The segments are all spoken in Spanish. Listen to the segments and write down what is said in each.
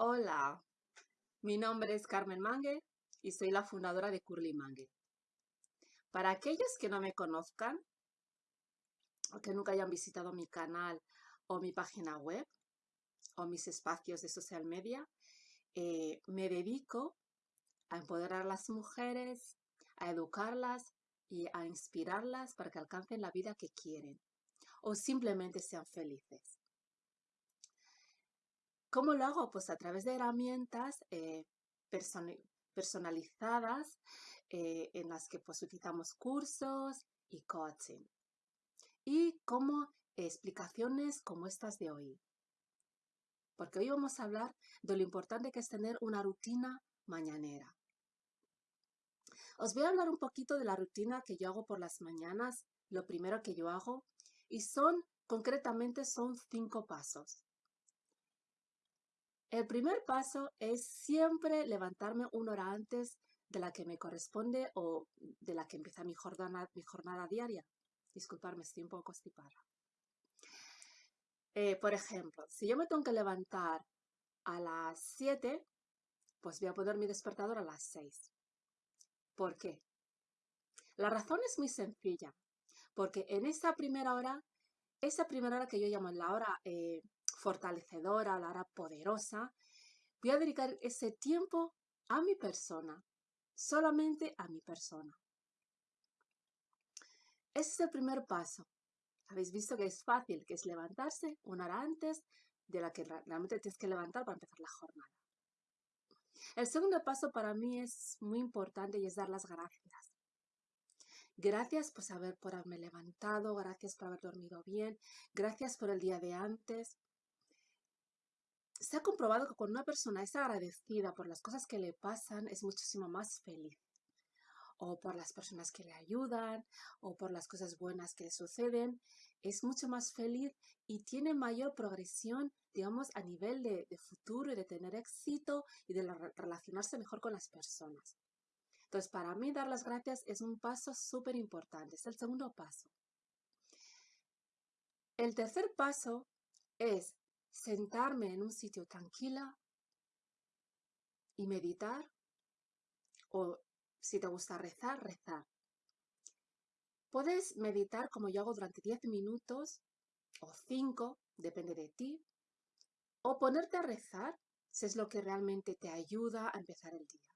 Hola, mi nombre es Carmen Mangue y soy la fundadora de Curly Mangue. Para aquellos que no me conozcan o que nunca hayan visitado mi canal o mi página web o mis espacios de social media, eh, me dedico a empoderar a las mujeres, a educarlas y a inspirarlas para que alcancen la vida que quieren o simplemente sean felices. ¿Cómo lo hago? Pues a través de herramientas eh, personalizadas eh, en las que pues utilizamos cursos y coaching. Y como explicaciones como estas de hoy. Porque hoy vamos a hablar de lo importante que es tener una rutina mañanera. Os voy a hablar un poquito de la rutina que yo hago por las mañanas, lo primero que yo hago, y son, concretamente, son cinco pasos. El primer paso es siempre levantarme una hora antes de la que me corresponde o de la que empieza mi jornada, mi jornada diaria. Disculparme, estoy un poco constipada. Eh, por ejemplo, si yo me tengo que levantar a las 7, pues voy a poner mi despertador a las 6. ¿Por qué? La razón es muy sencilla, porque en esa primera hora, esa primera hora que yo llamo la hora eh, fortalecedora, la hora poderosa, voy a dedicar ese tiempo a mi persona, solamente a mi persona. Ese es el primer paso. Habéis visto que es fácil, que es levantarse una hora antes de la que realmente tienes que levantar para empezar la jornada. El segundo paso para mí es muy importante y es dar las gracias. Gracias por por haberme levantado, gracias por haber dormido bien, gracias por el día de antes, se ha comprobado que cuando una persona es agradecida por las cosas que le pasan, es muchísimo más feliz. O por las personas que le ayudan, o por las cosas buenas que le suceden, es mucho más feliz y tiene mayor progresión, digamos, a nivel de, futuro y de tener éxito y de relacionarse mejor con las personas. Entonces, para mí dar las gracias es un paso súper importante, es el segundo paso. El tercer paso es sentarme en un sitio tranquila y meditar o si te gusta rezar, rezar. Puedes meditar como yo hago durante 10 minutos o 5, depende de ti, o ponerte a rezar si es lo que realmente te ayuda a empezar el día.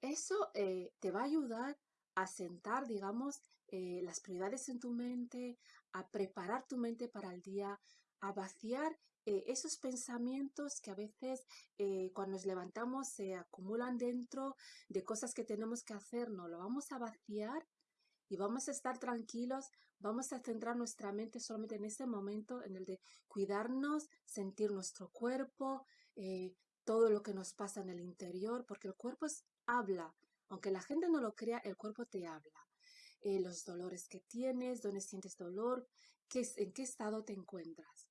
Eso eh, te va a ayudar a sentar, digamos, eh, las prioridades en tu mente, a preparar tu mente para el día, a vaciar eh, esos pensamientos que a veces eh, cuando nos levantamos se acumulan dentro de cosas que tenemos que hacer, no, lo vamos a vaciar y vamos a estar tranquilos, vamos a centrar nuestra mente solamente en ese momento, en el de cuidarnos, sentir nuestro cuerpo, eh, todo lo que nos pasa en el interior, porque el cuerpo habla, aunque la gente no lo crea, el cuerpo te habla. Eh, los dolores que tienes, dónde sientes dolor, qué, en qué estado te encuentras.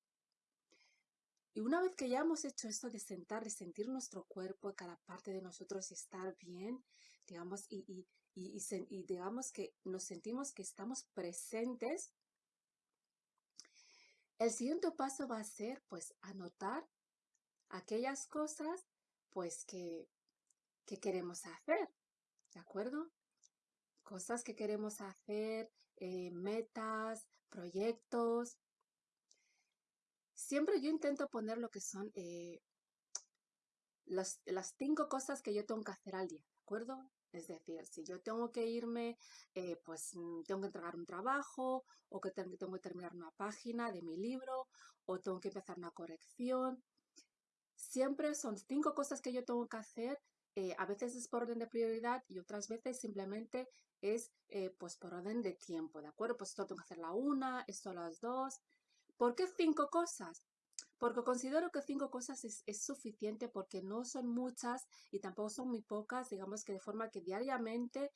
Y una vez que ya hemos hecho esto de sentar, de sentir nuestro cuerpo, cada parte de nosotros y estar bien, digamos, y, digamos que nos sentimos que estamos presentes, el siguiente paso va a ser, pues, anotar aquellas cosas, pues, que, que queremos hacer, ¿de acuerdo? cosas que queremos hacer, eh, metas, proyectos. Siempre yo intento poner lo que son eh, las, cinco cosas que yo tengo que hacer al día, ¿de acuerdo? Es decir, si yo tengo que irme, eh, pues mm, tengo que entregar un trabajo, o que tengo que terminar una página de mi libro, o tengo que empezar una corrección. Siempre son cinco cosas que yo tengo que hacer eh, a veces es por orden de prioridad y otras veces simplemente es eh, pues por orden de tiempo, ¿de acuerdo? Pues esto tengo que hacer la una, esto las dos. ¿Por qué cinco cosas? Porque considero que cinco cosas es, suficiente porque no son muchas y tampoco son muy pocas, digamos que de forma que diariamente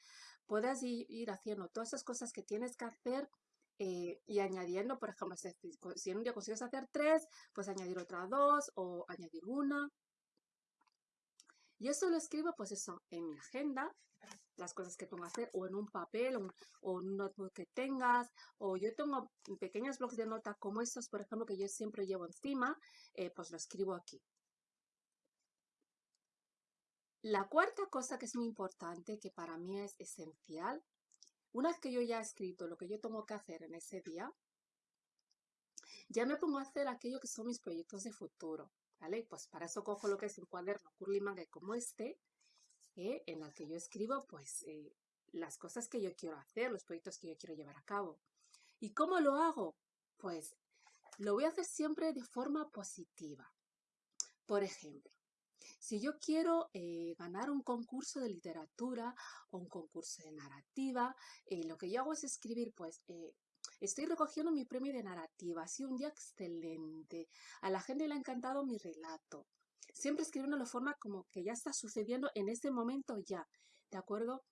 puedas ir, haciendo todas esas cosas que tienes que hacer eh, y añadiendo, por ejemplo, si, si en un día consigues hacer tres, pues añadir otra dos o añadir una. Y eso lo escribo, pues eso, en mi agenda, las cosas que tengo que hacer, o en un papel, o, en un notebook que tengas, o yo tengo pequeños blogs de nota como estos, por ejemplo, que yo siempre llevo encima, eh, pues lo escribo aquí. La cuarta cosa que es muy importante, que para mí es esencial, una vez que yo ya he escrito lo que yo tengo que hacer en ese día, ya me pongo a hacer aquello que son mis proyectos de futuro, ¿vale? Pues para eso cojo lo que es un cuaderno Curly Manga como este, eh, en el que yo escribo pues eh, las cosas que yo quiero hacer, los proyectos que yo quiero llevar a cabo. ¿Y cómo lo hago? Pues lo voy a hacer siempre de forma positiva. Por ejemplo, si yo quiero eh, ganar un concurso de literatura o un concurso de narrativa, lo que yo hago es escribir, pues, estoy recogiendo mi premio de narrativa, ha sido un día excelente, a la gente le ha encantado mi relato. Siempre escribiendo de forma como que ya está sucediendo en ese momento ya, ¿de acuerdo?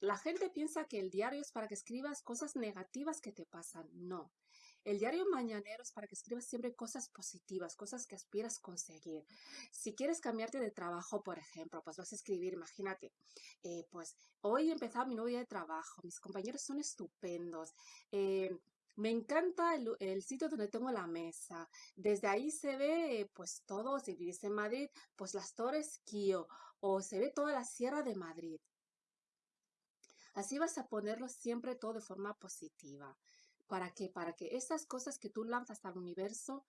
la gente piensa que el diario es para que escribas cosas negativas que te pasan. No, el diario mañanero es para que escribas siempre cosas positivas, cosas que aspiras conseguir. Si quieres cambiarte de trabajo, por ejemplo, pues vas a escribir, imagínate, eh, pues hoy he empezado mi nuevo día de trabajo, mis compañeros son estupendos, eh, me encanta el, sitio donde tengo la mesa. Desde ahí se ve, pues todo, si vives en Madrid, pues las Torres Kio o se ve toda la Sierra de Madrid. Así vas a ponerlo siempre todo de forma positiva. ¿Para qué? Para que esas cosas que tú lanzas al universo,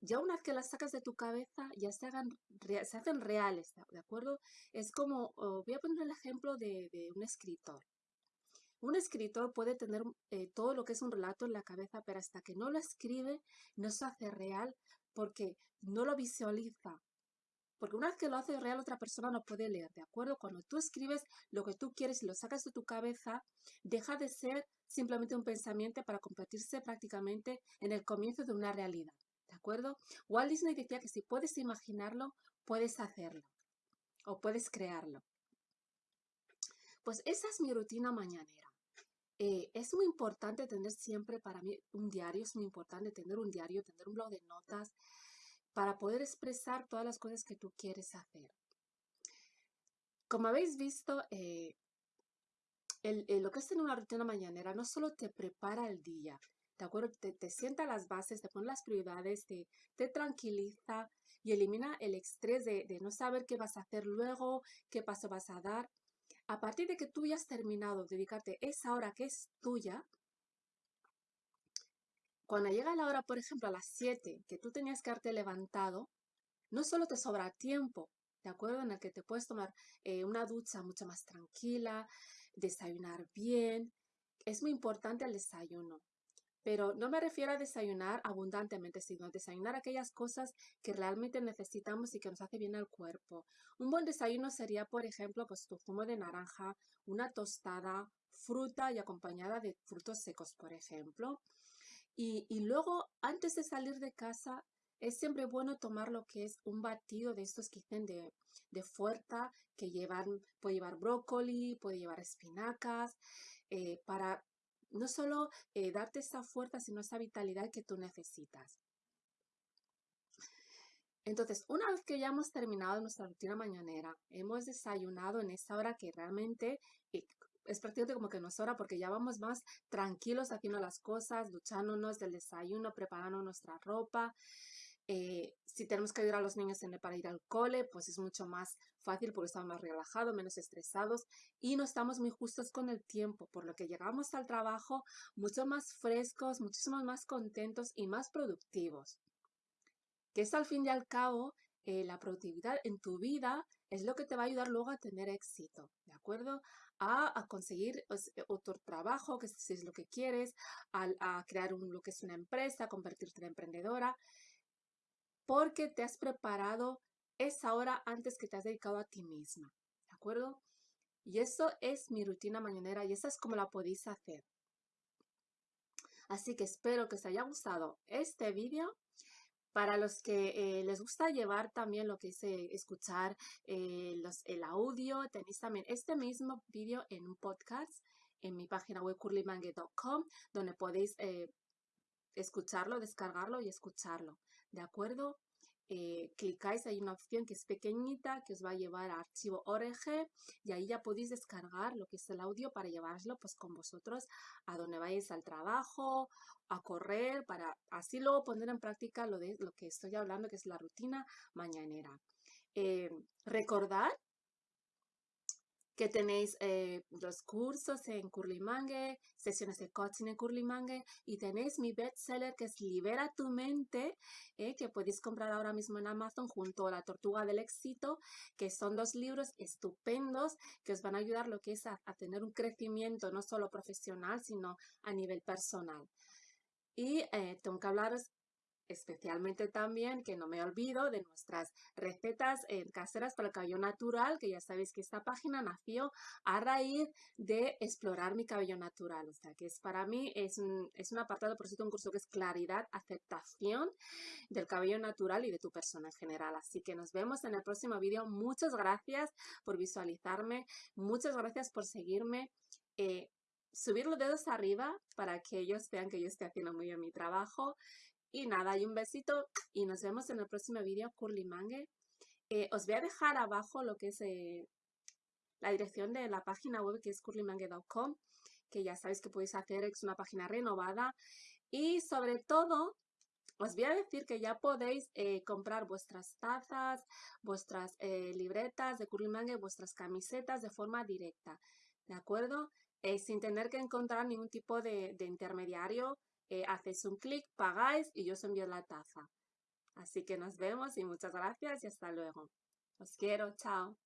ya una vez que las sacas de tu cabeza, ya se, hagan, se hacen reales, ¿de acuerdo? Es como, oh, voy a poner el ejemplo de, un escritor. Un escritor puede tener eh, todo lo que es un relato en la cabeza, pero hasta que no lo escribe, no se hace real porque no lo visualiza. Porque una vez que lo hace real, otra persona no puede leer, ¿de acuerdo? Cuando tú escribes lo que tú quieres y lo sacas de tu cabeza, deja de ser simplemente un pensamiento para convertirse prácticamente en el comienzo de una realidad. ¿De acuerdo? Walt Disney decía que si puedes imaginarlo, puedes hacerlo o puedes crearlo. Pues esa es mi rutina mañanera. Eh, es muy importante tener siempre para mí un diario, es muy importante tener un diario, tener un blog de notas para poder expresar todas las cosas que tú quieres hacer. Como habéis visto, eh, lo que es tener una rutina mañanera no solo te prepara el día, ¿de acuerdo? Te, sienta las bases, te pone las prioridades, te, te tranquiliza y elimina el estrés de, de, no saber qué vas a hacer luego, qué paso vas a dar. A partir de que tú ya has terminado, dedicarte esa hora que es tuya, cuando llega la hora, por ejemplo, a las 7, que tú tenías que haberte levantado, no solo te sobra tiempo, ¿de acuerdo? En el que te puedes tomar eh, una ducha mucho más tranquila, desayunar bien. Es muy importante el desayuno. Pero no me refiero a desayunar abundantemente, sino a desayunar aquellas cosas que realmente necesitamos y que nos hace bien al cuerpo. Un buen desayuno sería, por ejemplo, pues tu zumo de naranja, una tostada, fruta y acompañada de frutos secos, por ejemplo. Y, luego, antes de salir de casa, es siempre bueno tomar lo que es un batido de estos que dicen de, de fuerza, que llevan, puede llevar brócoli, puede llevar espinacas, eh, para no solo eh, darte esa fuerza, sino esa vitalidad que tú necesitas. Entonces, una vez que ya hemos terminado nuestra rutina mañanera, hemos desayunado en esa hora que realmente eh, es prácticamente como que no es hora porque ya vamos más tranquilos haciendo las cosas, duchándonos del desayuno, preparando nuestra ropa, eh, si tenemos que ayudar a los niños para ir al cole, pues es mucho más fácil porque estamos más relajados, menos estresados y no estamos muy justos con el tiempo, por lo que llegamos al trabajo mucho más frescos, muchísimo más contentos y más productivos. Que es al fin y al cabo eh, la productividad en tu vida es lo que te va a ayudar luego a tener éxito, ¿de acuerdo? A, conseguir pues, otro trabajo, que si es lo que quieres, a, crear lo que es una empresa, convertirte en emprendedora porque te has preparado esa hora antes que te has dedicado a ti misma, ¿de acuerdo? Y eso es mi rutina mañanera y esa es como la podéis hacer. Así que espero que os haya gustado este vídeo. Para los que eh, les gusta llevar también lo que es eh, escuchar eh, el audio, tenéis también este mismo vídeo en un podcast en mi página web curlymangue.com donde podéis escucharlo, descargarlo y escucharlo. ¿De acuerdo? Eh, clicáis, hay una opción que es pequeñita que os va a llevar a archivo ORG y ahí ya podéis descargar lo que es el audio para llevarlo pues con vosotros a donde vais al trabajo, a correr, para así luego poner en práctica lo de lo que estoy hablando que es la rutina mañanera. Eh, recordar que tenéis eh, los cursos en Curlimangue, sesiones de coaching en Curlimangue y tenéis mi bestseller que es Libera tu mente, eh, que podéis comprar ahora mismo en Amazon junto a La Tortuga del Éxito, que son dos libros estupendos que os van a ayudar lo que es a, a tener un crecimiento no solo profesional, sino a nivel personal. Y eh, tengo que hablaros especialmente también, que no me olvido, de nuestras recetas eh, caseras para el cabello natural, que ya sabéis que esta página nació a raíz de explorar mi cabello natural. O sea, que es para mí, es un, es un apartado, por cierto, un curso que es claridad, aceptación del cabello natural y de tu persona en general. Así que nos vemos en el próximo vídeo. Muchas gracias por visualizarme, muchas gracias por seguirme. Eh, subir los dedos arriba para que ellos vean que yo estoy haciendo muy bien mi trajo. Y nada, hay un besito y nos vemos en el próximo vídeo Curly Mangue. Eh, os voy a dejar abajo lo que es eh, la dirección de la página web que es curlymangue.com, que ya sabéis que podéis hacer, es una página renovada. Y sobre todo, os voy a decir que ya podéis eh, comprar vuestras tazas, vuestras libretas de Curly Mangue, vuestras camisetas de forma directa, ¿de acuerdo? sin tener que encontrar ningún tipo de intermediario eh, hacéis un clic, pagáis y yo os envío la taza. Así que nos vemos y muchas gracias y hasta luego. Os quiero, chao.